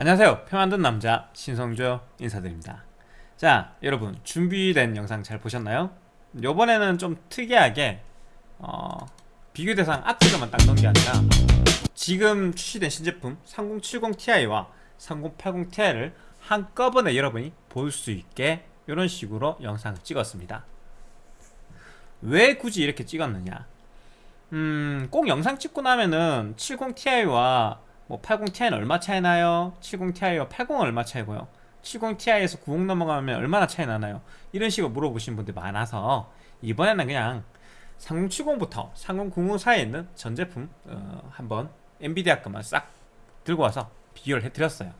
안녕하세요. 표 만든 남자 신성조 인사드립니다. 자 여러분 준비된 영상 잘 보셨나요? 요번에는 좀 특이하게 어, 비교 대상 앞뒤로만 딱 넣은 게 아니라 지금 출시된 신제품 3070ti와 3080ti를 한꺼번에 여러분이 볼 수 있게 이런 식으로 영상을 찍었습니다. 왜 굳이 이렇게 찍었느냐? 음, 꼭 영상 찍고 나면은 70ti와 뭐 80ti는 얼마 차이 나요? 70ti와 80은 얼마 차이고요? 70ti에서 90 넘어가면 얼마나 차이 나나요? 이런 식으로 물어보신 분들 많아서 이번에는 그냥 3070부터 3090 사이에 있는 전 제품 어, 한번 엔비디아 것만 싹 들고 와서 비교를 해드렸어요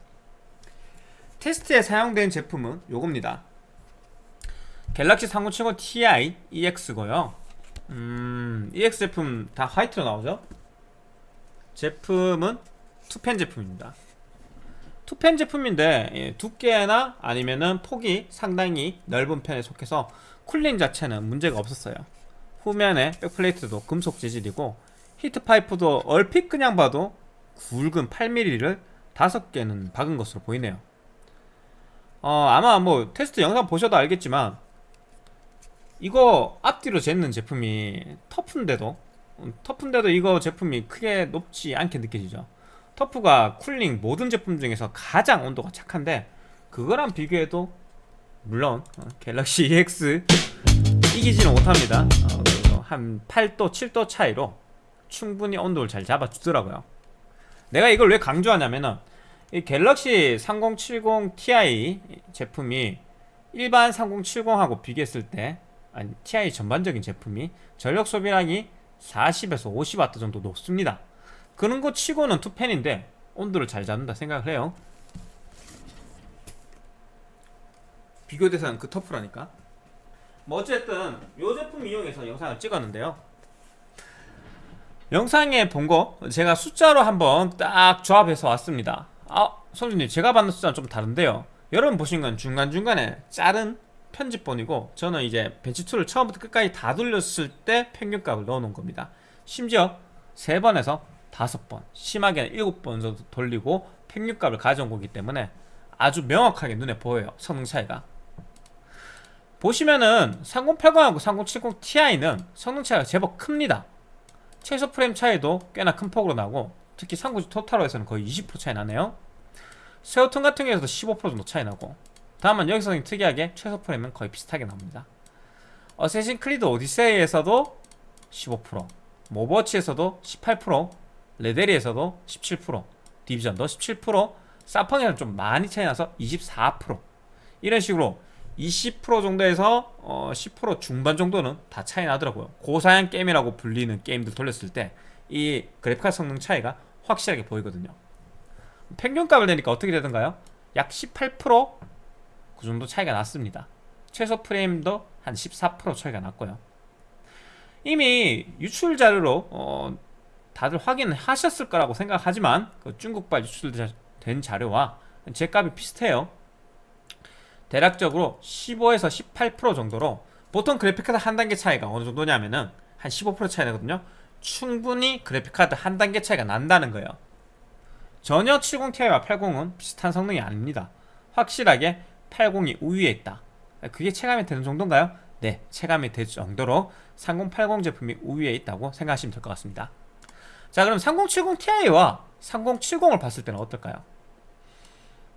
테스트에 사용된 제품은 요겁니다 갤럭시 3070 Ti EX고요 음, EX 제품 다 화이트로 나오죠 제품은 two-fan 제품입니다. two-fan 제품인데 예, 두께나 아니면은 폭이 상당히 넓은 편에 속해서 cooling 자체는 문제가 없었어요. 후면에 backplate도 금속 재질이고 heat pipe도 얼핏 그냥 봐도 굵은 8mm를 5개는 박은 것으로 보이네요. 어, 아마 뭐 테스트 영상 보셔도 알겠지만 이거 앞뒤로 쟀는 제품이 TUF인데도 음, 터프인데도 이거 제품이 크게 높지 않게 느껴지죠 터프가 쿨링 모든 제품 중에서 가장 온도가 착한데 그거랑 비교해도 물론 어, 갤럭시 EX 이기지는 못합니다. 어, 한 8도 7도 차이로 충분히 온도를 잘 잡아주더라고요. 내가 이걸 왜 강조하냐면은 이 갤럭시 3070 Ti 제품이 일반 3070하고 비교했을 때 아니, TI 전반적인 제품이 전력 소비량이 40에서 50W 정도 높습니다 그런 거 치고는 투펜인데 온도를 잘 잡는다 생각을 해요. 비교 대상 그 터프라니까. 뭐 어쨌든 이 제품 이용해서 영상을 찍었는데요. 영상에 본 거 제가 숫자로 한번 딱 조합해서 왔습니다. 아 선생님 제가 받는 숫자는 좀 다른데요. 여러분 보신 건 중간중간에 자른 편집본이고 저는 이제 벤치2를 처음부터 끝까지 다 돌렸을 때 평균값을 넣어놓은 겁니다. 심지어 3번에서 다섯 번 심하게는 일곱 번 정도 돌리고 평균값을 가져온 거기 때문에 아주 명확하게 눈에 보여요 성능 차이가. 보시면은 3080하고 3070 Ti는 성능 차이가 제법 큽니다. 최소 프레임 차이도 꽤나 큰 폭으로 나고 특히 390 토탈로에서는 거의 20% 차이 나네요. 세오톤 같은 경우에서도 15% 정도 차이 나고 다만 여기서는 특이하게 최소 프레임은 거의 비슷하게 나옵니다. 어세신 크리드 오디세이에서도 15% 모버워치에서도 18% 레데리에서도 17% 디비전도 17% 사펑에는 좀 많이 차이 나서 24% 이런 식으로 20% 정도에서 어 10% 중반 정도는 다 차이 나더라고요. 고사양 게임이라고 불리는 게임들 돌렸을 때 이 그래픽카 성능 차이가 확실하게 보이거든요. 평균값을 내니까 어떻게 되던가요? 약 18%그 정도 차이가 났습니다. 최소 프레임도 한 14% 차이가 났고요. 이미 유출 자료로 어 다들 확인하셨을 거라고 생각하지만 그 중국발 유출된 자료와 제 값이 비슷해요. 대략적으로 15에서 18% 정도로 보통 그래픽카드 한 단계 차이가 어느 정도냐면은 한 15% 차이 나거든요. 충분히 그래픽카드 한 단계 차이가 난다는 거예요. 전혀 70ti와 80은 비슷한 성능이 아닙니다. 확실하게 80이 우위에 있다. 그게 체감이 되는 정도인가요? 네 체감이 될 정도로 3080 제품이 우위에 있다고 생각하시면 될 것 같습니다 자 그럼 3070 Ti와 3070을 봤을 때는 어떨까요?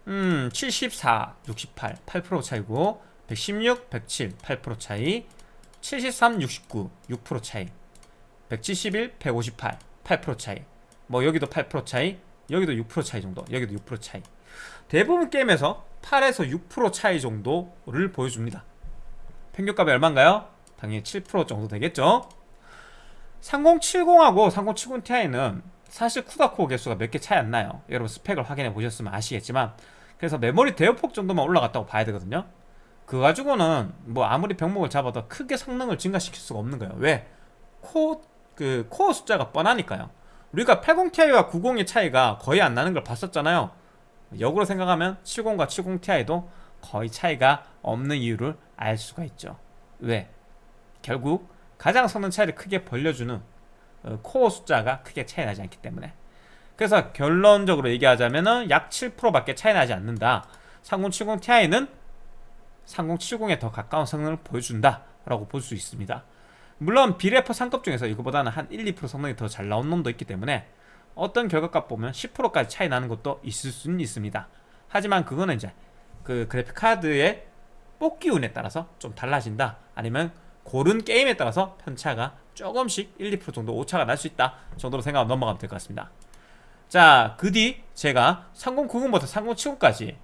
음, 74, 68, 8% 차이고 116, 107, 8% 차이 73, 69, 6% 차이 171, 158, 8% 차이 뭐 여기도 8% 차이 여기도 6% 차이 정도 여기도 6% 차이 대부분 게임에서 8에서 6% 차이 정도를 보여줍니다 평균값이 얼마인가요? 당연히 7% 정도 되겠죠 3070하고 3070 Ti는 사실 쿠다코어 개수가 몇 개 차이 안 나요. 여러분 스펙을 확인해 보셨으면 아시겠지만 그래서 메모리 대역폭 정도만 올라갔다고 봐야 되거든요. 그 가지고는 뭐 아무리 병목을 잡아도 크게 성능을 증가시킬 수가 없는 거예요. 왜? 코, 그 코어 숫자가 뻔하니까요. 우리가 80ti와 90의 차이가 거의 안 나는 걸 봤었잖아요. 역으로 생각하면 70과 70ti도 거의 차이가 없는 이유를 알 수가 있죠. 왜? 결국 가장 성능 차이를 크게 벌려주는 어, 코어 숫자가 크게 차이 나지 않기 때문에. 그래서 결론적으로 얘기하자면은 약 7%밖에 차이 나지 않는다. 3070 Ti는 3070에 더 가까운 성능을 보여준다 라고 볼 수 있습니다. 물론 비레퍼 상급 중에서 이거보다는 한 1, 2% 성능이 더 잘 나온 놈도 있기 때문에 어떤 결과값 보면 10%까지 차이 나는 것도 있을 수는 있습니다. 하지만 그거는 이제 그 그래픽 카드의 뽑기 운에 따라서 좀 달라진다. 아니면 고른 게임에 따라서 편차가 조금씩 1, 2% 정도 오차가 날 수 있다 정도로 생각하면 넘어가면 될 것 같습니다. 자 그 뒤 제가 3090부터 3070까지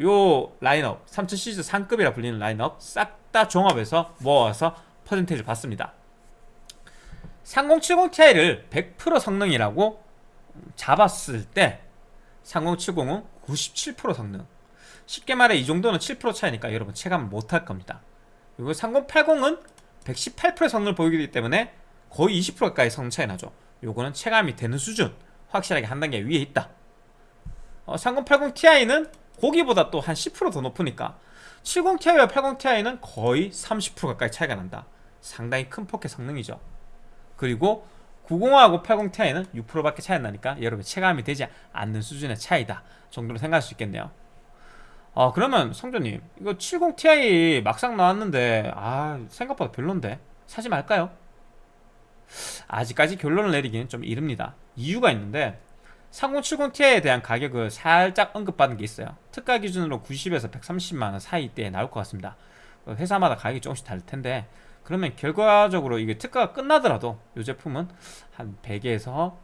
요 라인업 3000 시리즈 상급이라 불리는 라인업 싹 다 종합해서 모아서 퍼센테이지를 봤습니다. 3070 Ti를 100% 성능이라고 잡았을 때 3070은 97% 성능. 쉽게 말해 이 정도는 7% 차이니까 여러분 체감 못할 겁니다 그리고 3080은 118%의 성능을 보이기 때문에 거의 20%까지 성능 차이 나죠. 요거는 체감이 되는 수준 확실하게 한 단계 위에 있다. 어, 3080 Ti는 거기보다 또 한 10%더 높으니까 70ti와 80ti는 거의 30% 가까이 차이가 난다. 상당히 큰 포켓 성능이죠. 그리고 90하고 80ti는 6%밖에 차이 안 나니까 여러분 체감이 되지 않는 수준의 차이다 정도로 생각할 수 있겠네요 아 그러면 성조님 이거 70ti 막상 나왔는데 아 생각보다 별론데? 사지 말까요? 아직까지 결론을 내리기는 좀 이릅니다. 이유가 있는데 3070ti에 대한 가격을 살짝 언급받은 게 있어요. 특가 기준으로 90에서 130만원 사이대에 나올 것 같습니다. 회사마다 가격이 조금씩 다를 텐데 그러면 결과적으로 이게 특가가 끝나더라도 이 제품은 한 100에서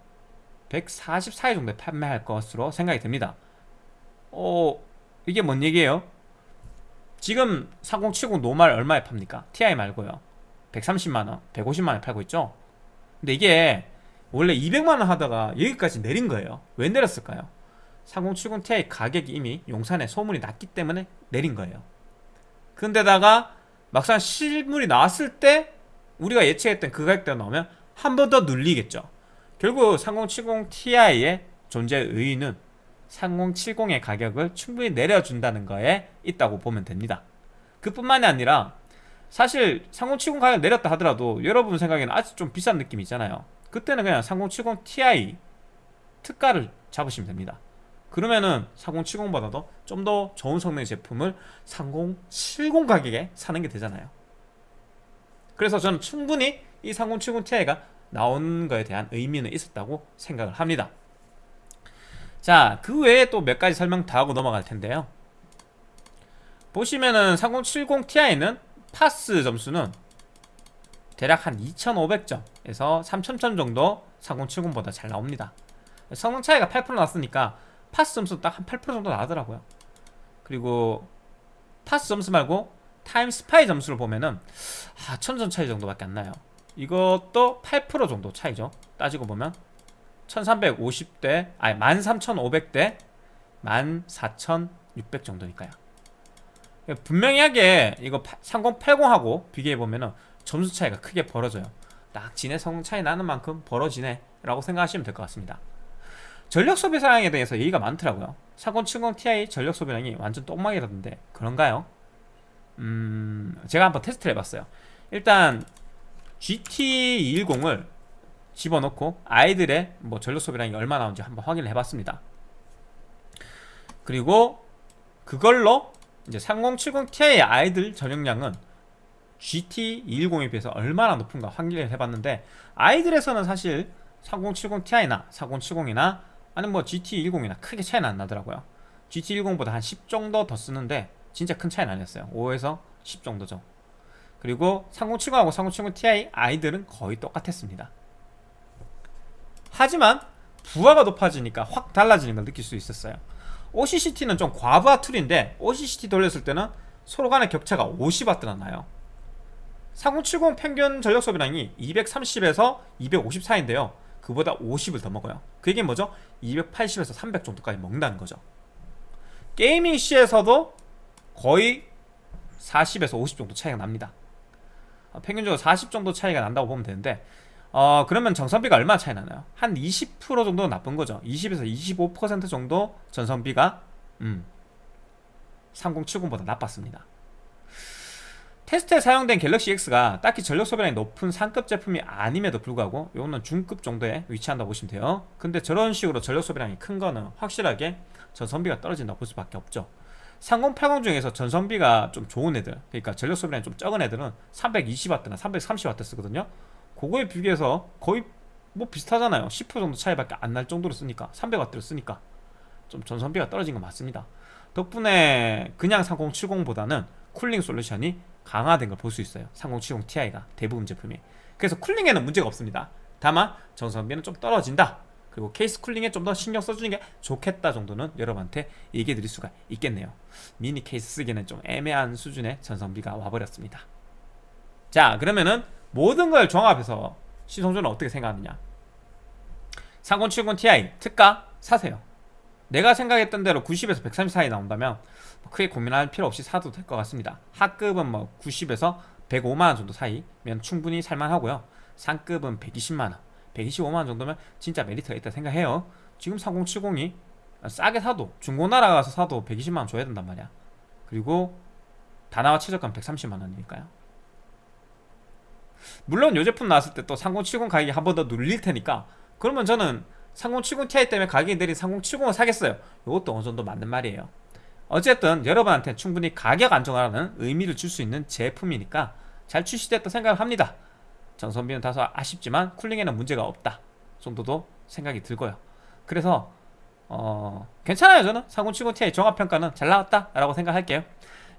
140 사이 정도에 판매할 것으로 생각이 됩니다. 어 이게 뭔 얘기예요? 지금 3070 노말 얼마에 팝니까? TI 말고요 130만원, 150만원에 팔고 있죠? 근데 이게 원래 200만원 하다가 여기까지 내린 거예요 왜 내렸을까요? 3070 Ti 가격이 이미 용산에 소문이 났기 때문에 내린 거예요 근데다가 막상 실물이 나왔을 때 우리가 예측했던 그 가격대가 나오면 한 번 더 눌리겠죠 결국 3070 Ti의 존재 의의는 3070의 가격을 충분히 내려준다는 거에 있다고 보면 됩니다. 그뿐만이 아니라 사실 3070 가격 내렸다 하더라도 여러분 생각에는 아직 좀 비싼 느낌이 있잖아요. 그때는 그냥 3070 Ti 특가를 잡으시면 됩니다. 그러면은 3070보다도 좀 더 좋은 성능의 제품을 3070 가격에 사는 게 되잖아요. 그래서 저는 충분히 이 3070 Ti가 나온 거에 대한 의미는 있었다고 생각을 합니다 자, 그 외에 또 몇 가지 설명 더 하고 넘어갈 텐데요. 보시면은 3070 Ti는 파스 점수는 대략 한 2500점에서 3000점 정도 3070보다 잘 나옵니다. 성능 차이가 8% 났으니까 파스 점수 딱 한 8% 정도 나더라고요. 그리고 파스 점수 말고 Time Spy 점수를 보면은 아 1000점 차이 정도밖에 안 나요. 이것도 8% 정도 차이죠. 따지고 보면 1350대 아니 13500대 14600 정도니까요. 분명히 하게 이거 3080하고 비교해보면은 점수 차이가 크게 벌어져요. 딱 진해 성능 차이 나는 만큼 벌어지네 라고 생각하시면 될 것 같습니다. 전력 소비 사양에 대해서 얘기가 많더라고요. 3070 Ti 전력 소비량이 완전 똥망이라던데 그런가요? 음 제가 한번 테스트를 해봤어요. 일단 GT210을 집어넣고 아이들의 뭐 전력 소비량이 얼마 나오는지 한번 확인을 해봤습니다. 그리고 그걸로 이제 3070 Ti의 아이들 전용량은 GT210에 비해서 얼마나 높은가 확인을 해봤는데 아이들에서는 사실 3070 Ti나 4070이나 아니면 뭐 GT10이나 크게 차이는 안 나더라고요. GT10보다 한 10 정도 더 쓰는데 진짜 큰 차이는 아니었어요. 5에서 10 정도죠. 그리고 3070하고 3070 Ti 아이들은 거의 똑같았습니다 하지만 부하가 높아지니까 확 달라지는 걸 느낄 수 있었어요. OCCT는 좀 과부하 툴인데 OCCT 돌렸을 때는 서로 간의 격차가 50W나 나요. 3070 평균 전력 소비량이 230에서 250 사이인데요. 그보다 50을 더 먹어요. 그 얘기는 뭐죠? 280에서 300 정도까지 먹는다는 거죠. 게이밍 C에서도 거의 40에서 50 정도 차이가 납니다. 어, 평균적으로 40 정도 차이가 난다고 보면 되는데 어 그러면 정선비가 얼마나 차이 나나요? 한 20% 정도 나쁜 거죠. 20에서 25% 정도 전선비가 음 3070보다 나빴습니다. 테스트에 사용된 갤럭시 X가 딱히 전력 소비량이 높은 상급 제품이 아님에도 불구하고 이거는 중급 정도에 위치한다고 보시면 돼요. 근데 저런 식으로 전력 소비량이 큰 거는 확실하게 전선비가 떨어진다고 볼 수밖에 없죠. 3080 중에서 전선비가 좀 좋은 애들 그러니까 전력 소비량이 좀 적은 애들은 320W나 330W 쓰거든요 그거에 비교해서 거의 뭐 비슷하잖아요. 10% 정도 차이밖에 안 날 정도로 쓰니까 300W를 쓰니까. 좀 전선비가 떨어진 건 맞습니다. 덕분에 그냥 3070보다는 쿨링 솔루션이 강화된 걸 볼 수 있어요. 3070 Ti가 대부분 제품이. 그래서 쿨링에는 문제가 없습니다. 다만 전선비는 좀 떨어진다. 그리고 케이스 쿨링에 좀 더 신경 써주는 게 좋겠다 정도는 여러분한테 얘기해 드릴 수가 있겠네요. 미니 케이스 쓰기는 좀 애매한 수준의 전선비가 와버렸습니다. 자 그러면은 모든 걸 종합해서 시성조는 어떻게 생각하느냐? 3070 Ti 특가 사세요. 내가 생각했던 대로 90에서 130 사이 나온다면 뭐 크게 고민할 필요 없이 사도 될 것 같습니다. 하급은 뭐 90에서 105만원 정도 사이면 충분히 살만하고요. 상급은 120만원 125만원 정도면 진짜 메리트가 있다 생각해요. 지금 3070이 싸게 사도 중고나라 가서 사도 120만원 줘야 된단 말이야. 그리고 다나와 최저가는 130만원이니까요 물론 이 제품 나왔을 때 또 3070 가격이 한 번 더 눌릴 테니까 그러면 저는 3070 Ti 때문에 가격이 내린 3070을 사겠어요. 이것도 어느 정도 맞는 말이에요. 어쨌든 여러분한테 충분히 가격 안정화라는 의미를 줄 수 있는 제품이니까 잘 출시됐다 생각을 합니다. 전선비는 다소 아쉽지만 쿨링에는 문제가 없다 정도도 생각이 들고요. 그래서 어 괜찮아요 저는. 3070 Ti 종합평가는 잘 나왔다 라고 생각할게요.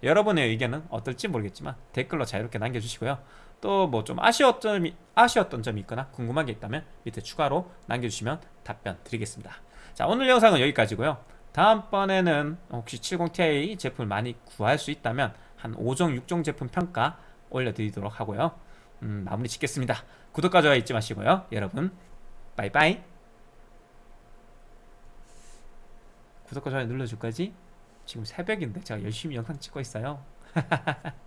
여러분의 의견은 어떨지 모르겠지만 댓글로 자유롭게 남겨주시고요 또 뭐 좀 아쉬웠던 아쉬웠던 점이 있거나 궁금한 게 있다면 밑에 추가로 남겨주시면 답변 드리겠습니다. 자 오늘 영상은 여기까지고요. 다음번에는 혹시 70ti 제품을 많이 구할 수 있다면 한 5종 6종 제품 평가 올려드리도록 하고요. 음, 마무리 짓겠습니다. 구독과 좋아요 잊지 마시고요. 여러분 빠이빠이. 구독과 좋아요 눌러줄 거지? 지금 새벽인데 제가 열심히 영상 찍고 있어요